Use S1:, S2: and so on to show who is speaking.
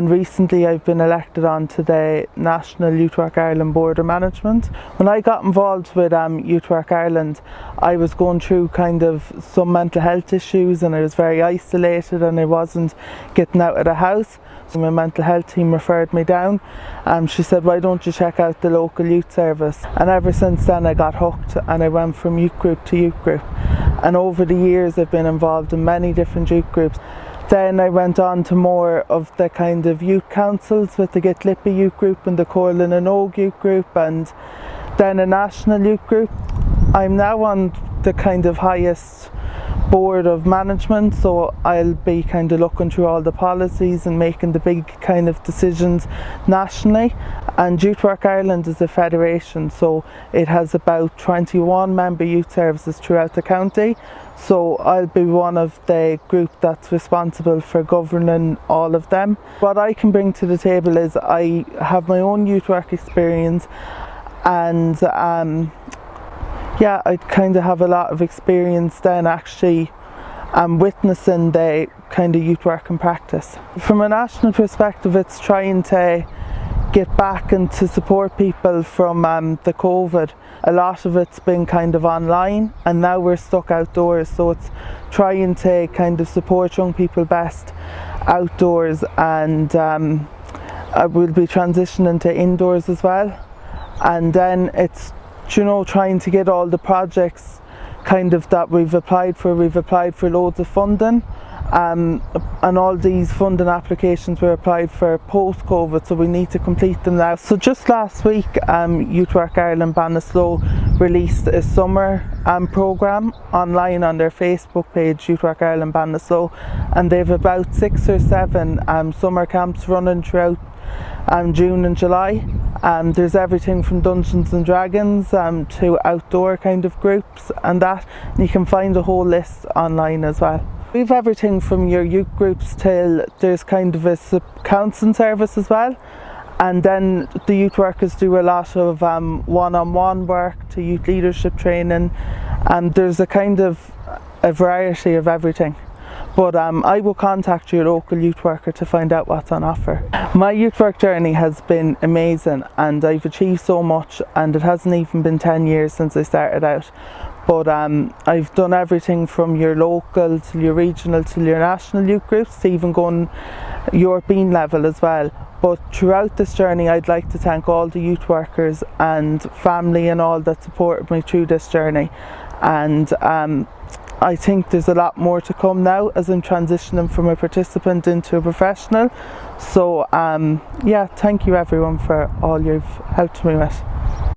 S1: And recently I've been elected onto the National Youth Work Ireland Board of Management. When I got involved with um, Youth Work Ireland, I was going through kind of some mental health issues and I was very isolated and I wasn't getting out of the house. So my mental health team referred me down. Um, she said, why don't you check out the local youth service? And ever since then I got hooked and I went from youth group to youth group. And over the years I've been involved in many different youth groups. Then I went on to more of the kind of youth councils with the Get Lippy youth group and the Comhairle na nÓg youth group and then a national youth group. I'm now on the kind of highest board of management so I'll be kind of looking through all the policies and making the big kind of decisions nationally and Youth Work Ireland is a federation so it has about 21 member youth services throughout the county so I'll be one of the group that's responsible for governing all of them. What I can bring to the table is I have my own youth work experience and um, yeah, I kind of have a lot of experience then actually um, witnessing the kind of youth work in practice. From a national perspective, it's trying to get back and to support people from um, the COVID. A lot of it's been kind of online and now we're stuck outdoors so it's trying to kind of support young people best outdoors and um, I will be transitioning to indoors as well and then it's you know trying to get all the projects kind of that we've applied for we've applied for loads of funding um, and all these funding applications were applied for post-COVID so we need to complete them now. So just last week um, Youth Work Ireland Ballinasloe released a summer um, programme online on their Facebook page Youth Work Ireland Ballinasloe and they've about six or seven um, summer camps running throughout um, June and July. Um, there's everything from Dungeons and Dragons um, to outdoor kind of groups and that. And you can find a whole list online as well. We've everything from your youth groups till there's kind of a counselling service as well. And then the youth workers do a lot of um, one-on-one -on -one work to youth leadership training. And there's a kind of a variety of everything but um, I will contact your local youth worker to find out what's on offer. My youth work journey has been amazing and I've achieved so much and it hasn't even been 10 years since I started out. But um, I've done everything from your local to your regional to your national youth groups to even going European level as well. But throughout this journey I'd like to thank all the youth workers and family and all that supported me through this journey. And um, I think there's a lot more to come now as I'm transitioning from a participant into a professional. So um, yeah, thank you everyone for all you've helped me with.